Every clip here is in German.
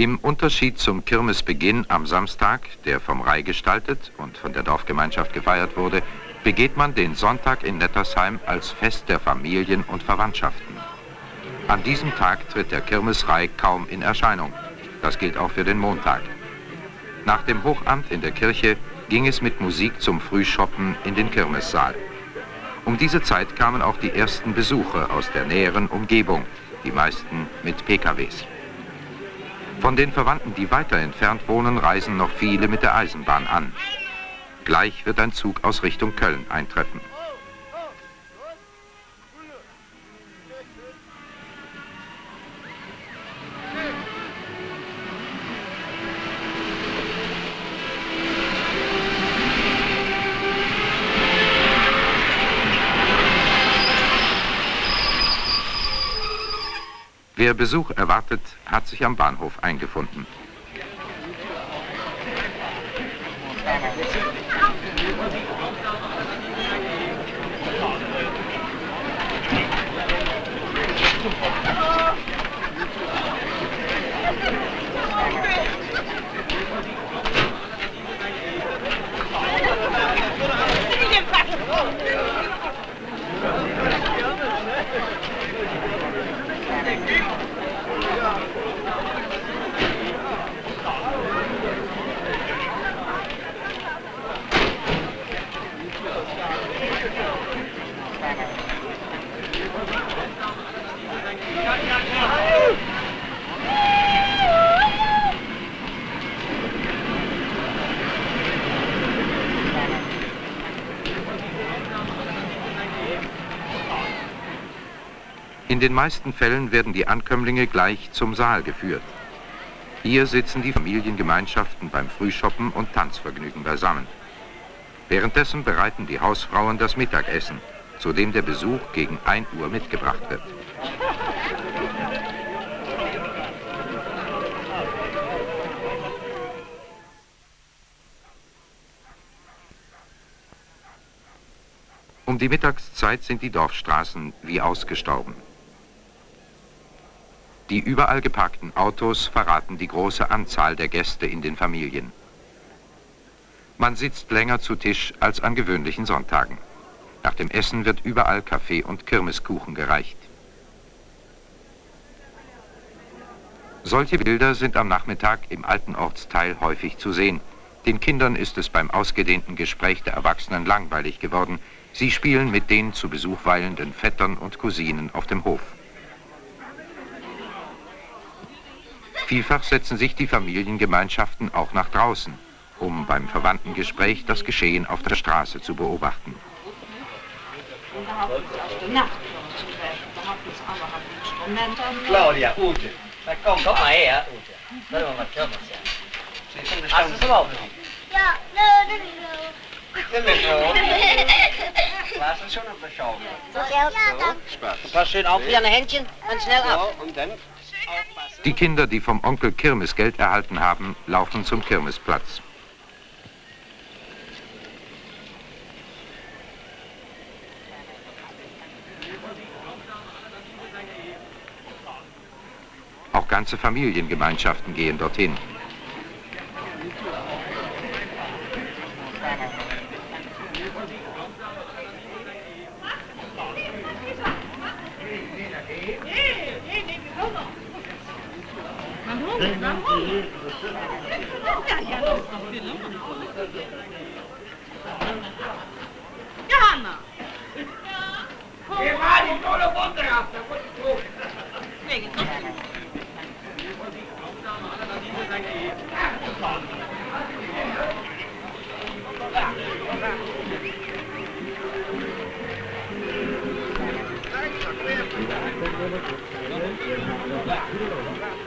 Im Unterschied zum Kirmesbeginn am Samstag, der vom Rai gestaltet und von der Dorfgemeinschaft gefeiert wurde, begeht man den Sonntag in Nettersheim als Fest der Familien und Verwandtschaften. An diesem Tag tritt der Kirmesrei kaum in Erscheinung. Das gilt auch für den Montag. Nach dem Hochamt in der Kirche ging es mit Musik zum Frühschoppen in den Kirmessaal. Um diese Zeit kamen auch die ersten Besucher aus der näheren Umgebung, die meisten mit PKWs. Von den Verwandten, die weiter entfernt wohnen, reisen noch viele mit der Eisenbahn an. Gleich wird ein Zug aus Richtung Köln eintreffen. Wer Besuch erwartet, hat sich am Bahnhof eingefunden. In den meisten Fällen werden die Ankömmlinge gleich zum Saal geführt. Hier sitzen die Familiengemeinschaften beim Frühschoppen und Tanzvergnügen beisammen. Währenddessen bereiten die Hausfrauen das Mittagessen, zu dem der Besuch gegen 1 Uhr mitgebracht wird. Um die Mittagszeit sind die Dorfstraßen wie ausgestorben. Die überall geparkten Autos verraten die große Anzahl der Gäste in den Familien. Man sitzt länger zu Tisch als an gewöhnlichen Sonntagen. Nach dem Essen wird überall Kaffee und Kirmeskuchen gereicht. Solche Bilder sind am Nachmittag im alten Ortsteil häufig zu sehen. Den Kindern ist es beim ausgedehnten Gespräch der Erwachsenen langweilig geworden. Sie spielen mit den zu Besuch weilenden Vettern und Cousinen auf dem Hof. Vielfach setzen sich die Familiengemeinschaften auch nach draußen, um beim Verwandtengespräch das Geschehen auf der Straße zu beobachten. Claudia, Ute. Komm, komm mal her, Ute. Warte mal, was wir Hast du es überhaupt noch? Ja, nö, nö, nö. Nimm so. Warst du schon auf der Schaukel? Ja, danke. Spaß. Pass schön auf, wie an Händchen und schnell ab. So, und dann Die Kinder, die vom Onkel Kirmesgeld erhalten haben, laufen zum Kirmesplatz. Auch ganze Familiengemeinschaften gehen dorthin. Johanna! Ja? Det var ikke noe å vandre etter, for du tror. Meget godt. Thank you.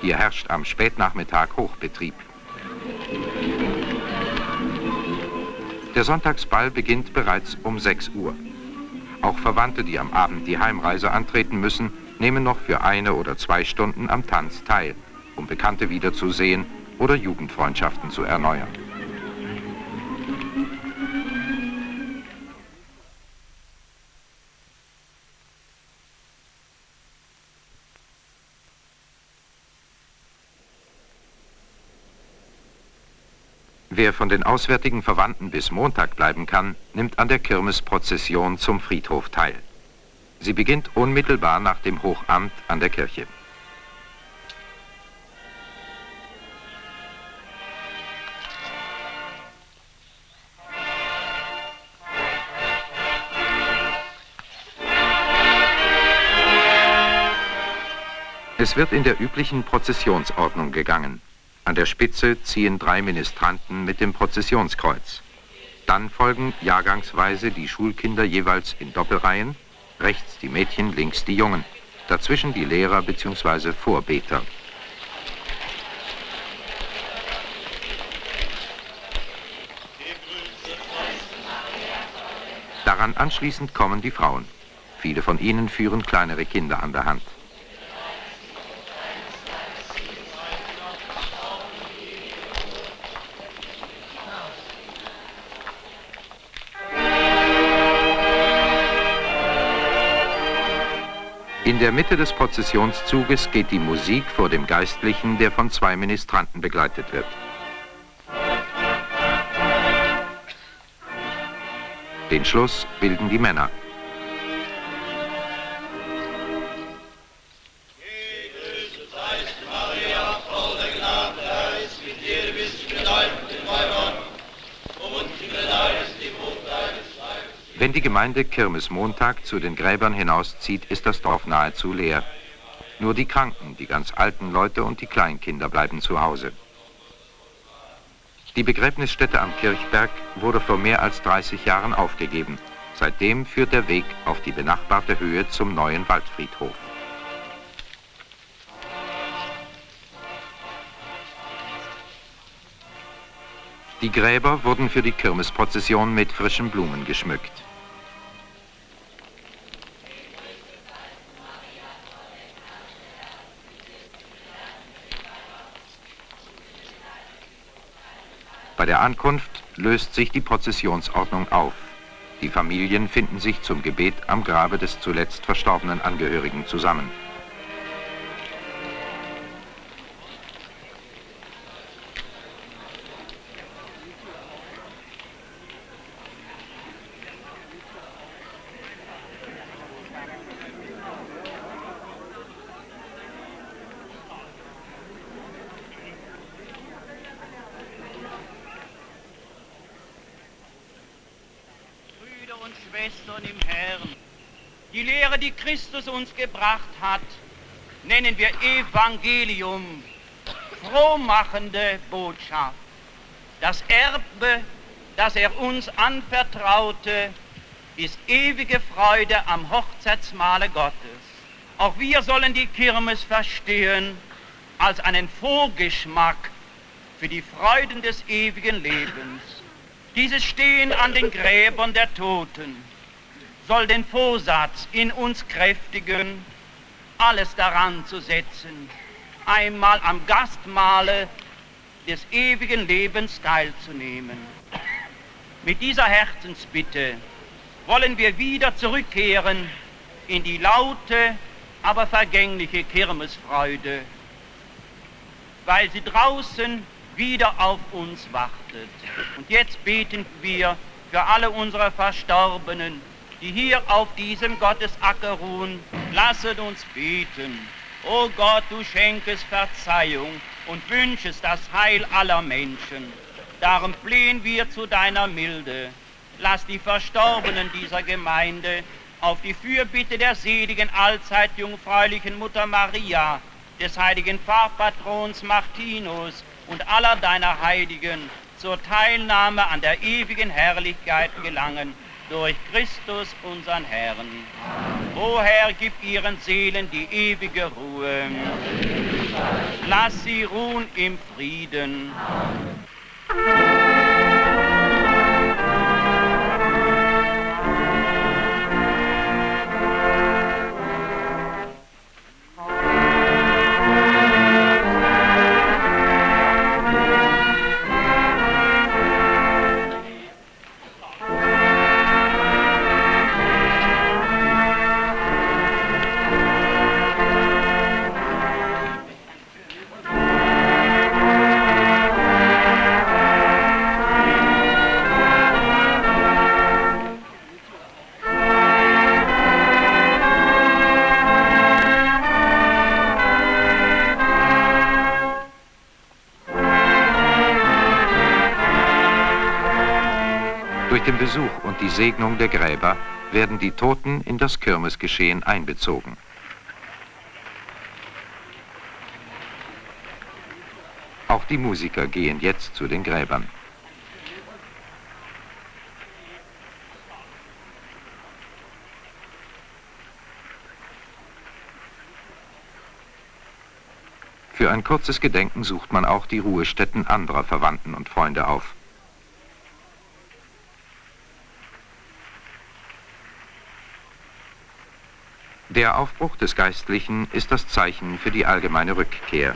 Hier herrscht am Spätnachmittag Hochbetrieb. Der Sonntagsball beginnt bereits um 6 Uhr. Auch Verwandte, die am Abend die Heimreise antreten müssen, nehmen noch für eine oder zwei Stunden am Tanz teil, um Bekannte wiederzusehen oder Jugendfreundschaften zu erneuern. Wer von den auswärtigen Verwandten bis Montag bleiben kann, nimmt an der Kirmesprozession zum Friedhof teil. Sie beginnt unmittelbar nach dem Hochamt an der Kirche. Es wird in der üblichen Prozessionsordnung gegangen. An der Spitze ziehen drei Ministranten mit dem Prozessionskreuz. Dann folgen jahrgangsweise die Schulkinder jeweils in Doppelreihen, rechts die Mädchen, links die Jungen, dazwischen die Lehrer bzw. Vorbeter. Daran anschließend kommen die Frauen. Viele von ihnen führen kleinere Kinder an der Hand. In der Mitte des Prozessionszuges geht die Musik vor dem Geistlichen, der von zwei Ministranten begleitet wird. Den Schluss bilden die Männer. Wenn die Gemeinde Kirmesmontag zu den Gräbern hinauszieht, ist das Dorf nahezu leer. Nur die Kranken, die ganz alten Leute und die Kleinkinder bleiben zu Hause. Die Begräbnisstätte am Kirchberg wurde vor mehr als 30 Jahren aufgegeben. Seitdem führt der Weg auf die benachbarte Höhe zum neuen Waldfriedhof. Die Gräber wurden für die Kirmesprozession mit frischen Blumen geschmückt. Bei der Ankunft löst sich die Prozessionsordnung auf. Die Familien finden sich zum Gebet am Grabe des zuletzt verstorbenen Angehörigen zusammen. Schwestern im Herrn. Die Lehre, die Christus uns gebracht hat, nennen wir Evangelium, frohmachende Botschaft. Das Erbe, das er uns anvertraute, ist ewige Freude am Hochzeitsmahle Gottes. Auch wir sollen die Kirmes verstehen als einen Vorgeschmack für die Freuden des ewigen Lebens. Dieses Stehen an den Gräbern der Toten soll den Vorsatz in uns kräftigen, alles daran zu setzen, einmal am Gastmahle des ewigen Lebens teilzunehmen. Mit dieser Herzensbitte wollen wir wieder zurückkehren in die laute, aber vergängliche Kirmesfreude, weil sie draußen wieder auf uns wartet. Und jetzt beten wir für alle unsere Verstorbenen, die hier auf diesem Gottesacker ruhen. Lasset uns beten. O Gott, du schenkest Verzeihung und wünschest das Heil aller Menschen. Darum flehen wir zu deiner Milde. Lass die Verstorbenen dieser Gemeinde auf die Fürbitte der seligen allzeit jungfräulichen Mutter Maria, des heiligen Pfarrpatrons Martinus und aller deiner Heiligen zur Teilnahme an der ewigen Herrlichkeit gelangen durch Christus unseren Herrn. O Herr, gib ihren Seelen die ewige Ruhe. Lass sie ruhen im Frieden. Durch Besuch und die Segnung der Gräber werden die Toten in das Kirmesgeschehen einbezogen. Auch die Musiker gehen jetzt zu den Gräbern. Für ein kurzes Gedenken sucht man auch die Ruhestätten anderer Verwandten und Freunde auf. Der Aufbruch des Geistlichen ist das Zeichen für die allgemeine Rückkehr.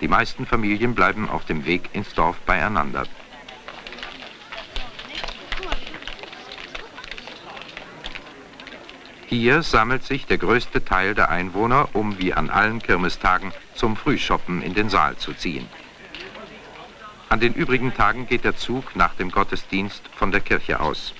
Die meisten Familien bleiben auf dem Weg ins Dorf beieinander. Hier sammelt sich der größte Teil der Einwohner, um wie an allen Kirmestagen zum Frühschoppen in den Saal zu ziehen. An den übrigen Tagen geht der Zug nach dem Gottesdienst von der Kirche aus.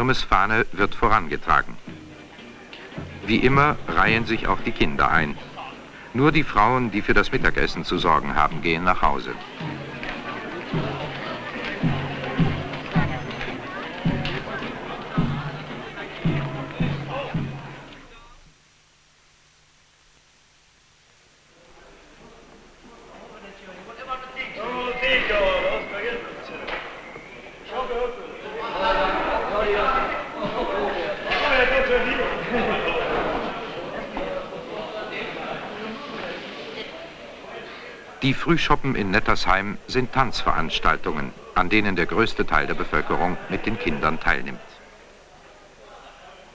Kirmesfahne wird vorangetragen. Wie immer reihen sich auch die Kinder ein. Nur die Frauen, die für das Mittagessen zu sorgen haben, gehen nach Hause. Nettersheim sind Tanzveranstaltungen, an denen der größte Teil der Bevölkerung mit den Kindern teilnimmt.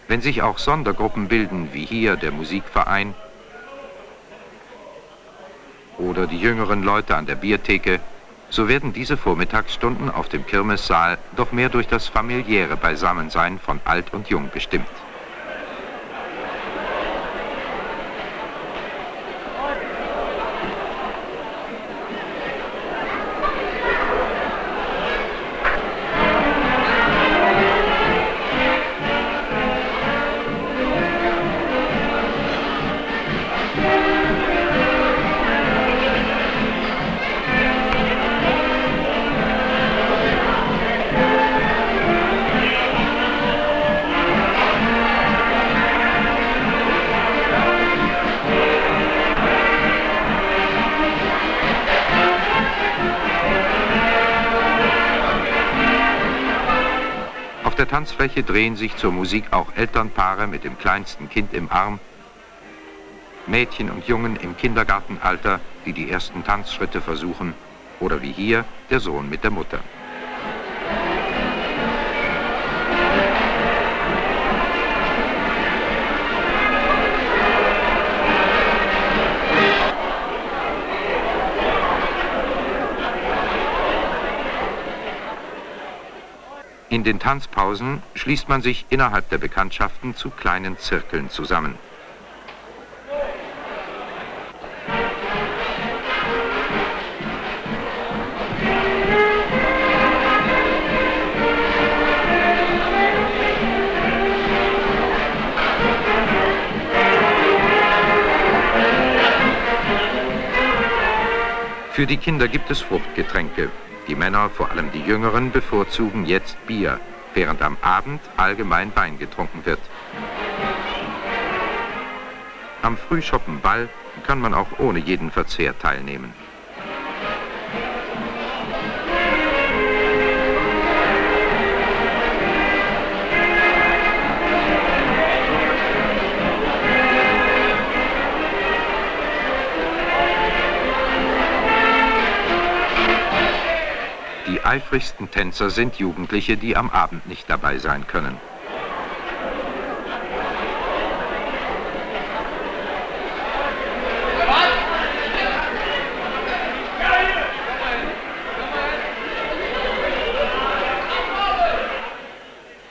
Wenn sich auch Sondergruppen bilden, wie hier der Musikverein oder die jüngeren Leute an der Biertheke, so werden diese Vormittagsstunden auf dem Kirmessaal doch mehr durch das familiäre Beisammensein von Alt und Jung bestimmt. Tanzfläche drehen sich zur Musik auch Elternpaare mit dem kleinsten Kind im Arm, Mädchen und Jungen im Kindergartenalter, die die ersten Tanzschritte versuchen, oder wie hier der Sohn mit der Mutter. In den Tanzpausen schließt man sich innerhalb der Bekanntschaften zu kleinen Zirkeln zusammen. Für die Kinder gibt es Fruchtgetränke. Die Männer, vor allem die Jüngeren, bevorzugen jetzt Bier, während am Abend allgemein Wein getrunken wird. Am Frühschoppenball kann man auch ohne jeden Verzehr teilnehmen. Eifrigsten Tänzer sind Jugendliche, die am Abend nicht dabei sein können.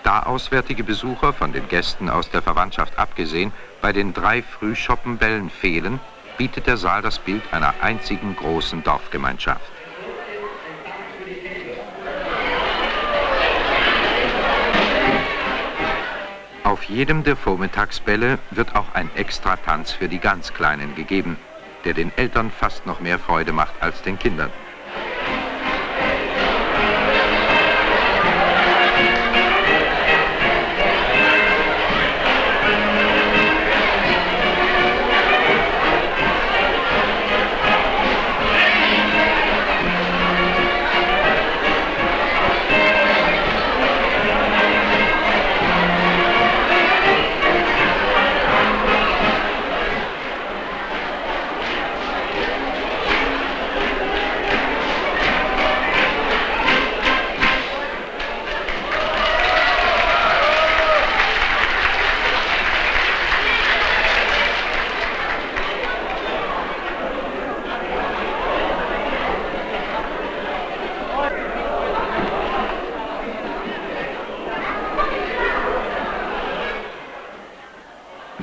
Da auswärtige Besucher von den Gästen aus der Verwandtschaft abgesehen bei den drei Frühschoppenbällen fehlen, bietet der Saal das Bild einer einzigen großen Dorfgemeinschaft. Auf jedem der Vormittagsbälle wird auch ein Extratanz für die ganz Kleinen gegeben, der den Eltern fast noch mehr Freude macht als den Kindern.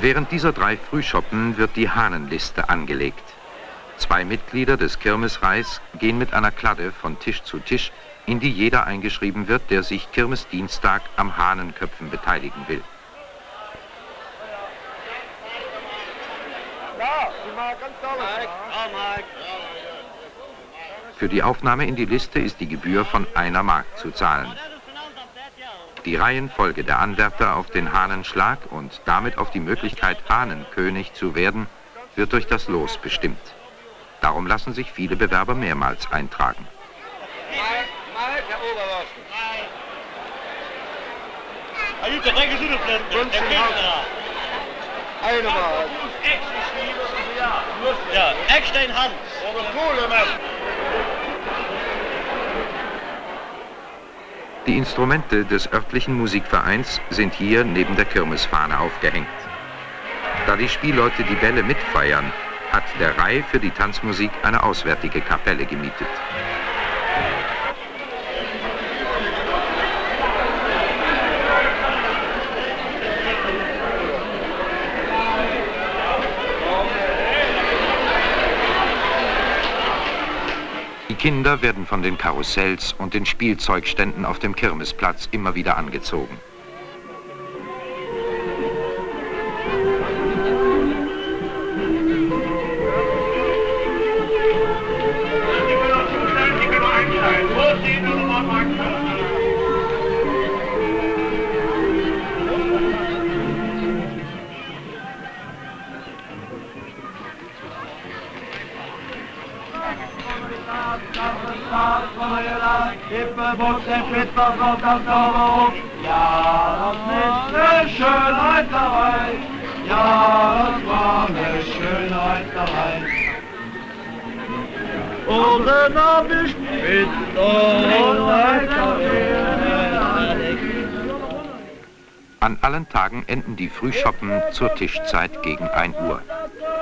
Während dieser drei Frühschoppen wird die Hahnenliste angelegt. Zwei Mitglieder des Kirmesreis gehen mit einer Kladde von Tisch zu Tisch, in die jeder eingeschrieben wird, der sich Kirmesdienstag am Hahnenköpfen beteiligen will. Für die Aufnahme in die Liste ist die Gebühr von einer Mark zu zahlen. Die Reihenfolge der Anwärter auf den Hahnenschlag und damit auf die Möglichkeit, Hahnenkönig zu werden, wird durch das Los bestimmt. Darum lassen sich viele Bewerber mehrmals eintragen. Ja, extra in Die Instrumente des örtlichen Musikvereins sind hier neben der Kirmesfahne aufgehängt. Da die Spielleute die Bälle mitfeiern, hat der Rai für die Tanzmusik eine auswärtige Kapelle gemietet. Kinder werden von den Karussells und den Spielzeugständen auf dem Kirmesplatz immer wieder angezogen. Ja, das ist eine Schönheit dabei. Ja, das war eine Schönheit dabei. Und dann hab ich mit An allen Tagen enden die Frühschoppen zur Tischzeit gegen 1 Uhr.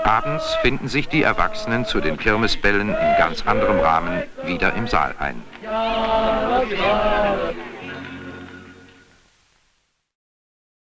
Abends finden sich die Erwachsenen zu den Kirmesbällen in ganz anderem Rahmen wieder im Saal ein.